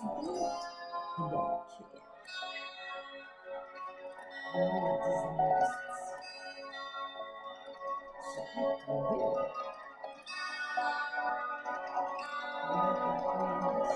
good. Look here. What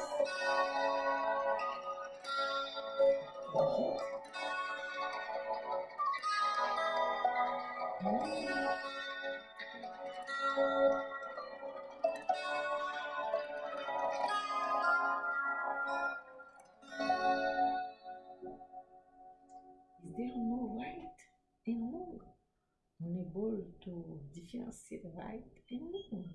to differentiate right and wrong.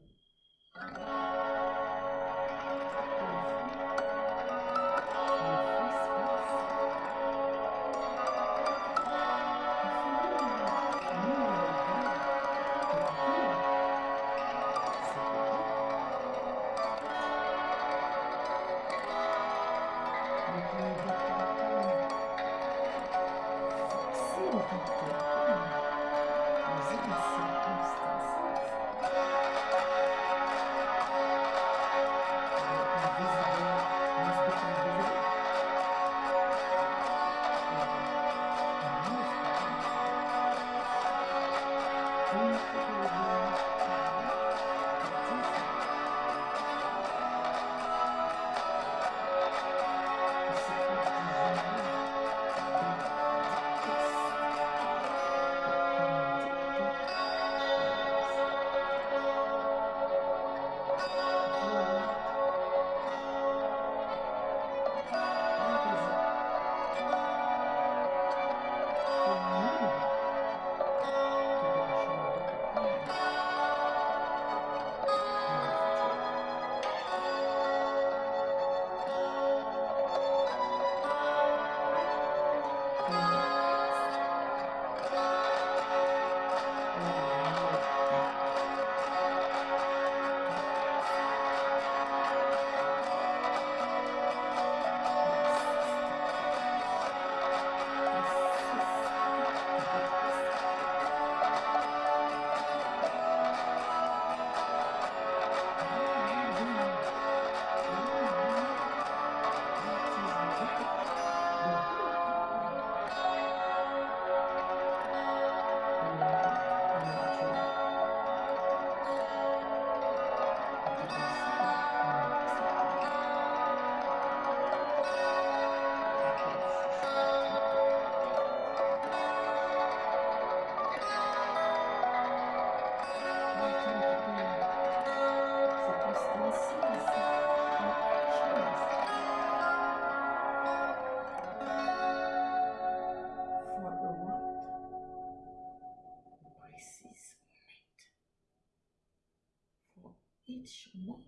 Each month.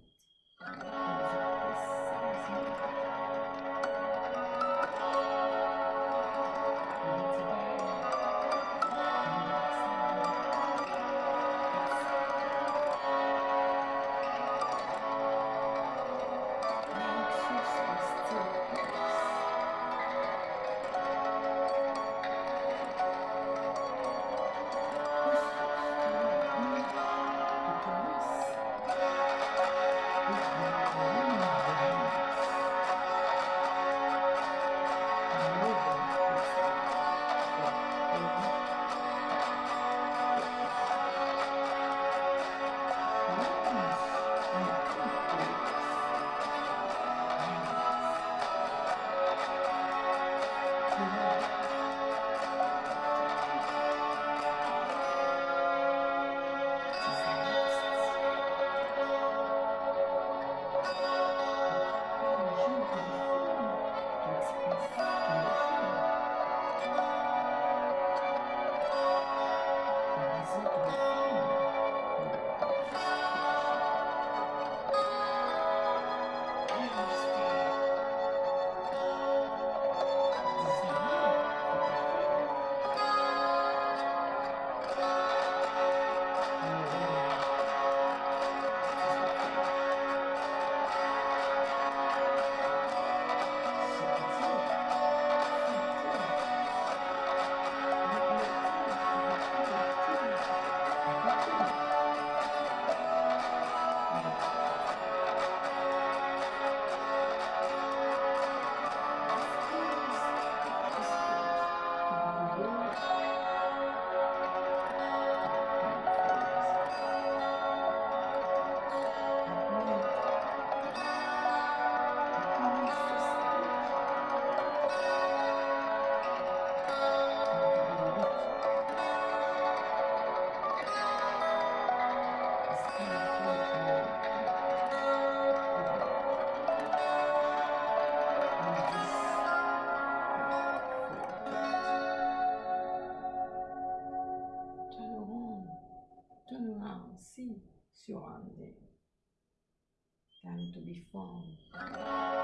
Time to be fun.